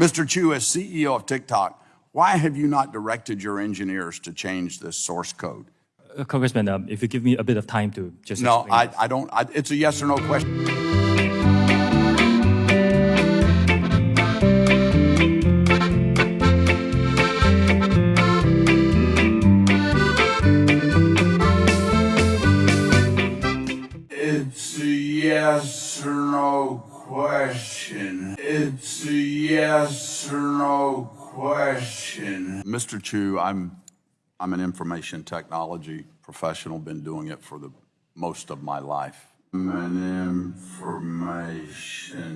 Mr. Chew, as CEO of TikTok, why have you not directed your engineers to change this source code? Uh, Congressman, um, if you give me a bit of time to just No, I. I don't, I, it's a yes or no question. Yes or no question. It's a yes or no question. Mr. Chew, I'm, I'm an information technology professional, been doing it for the most of my life. I'm an information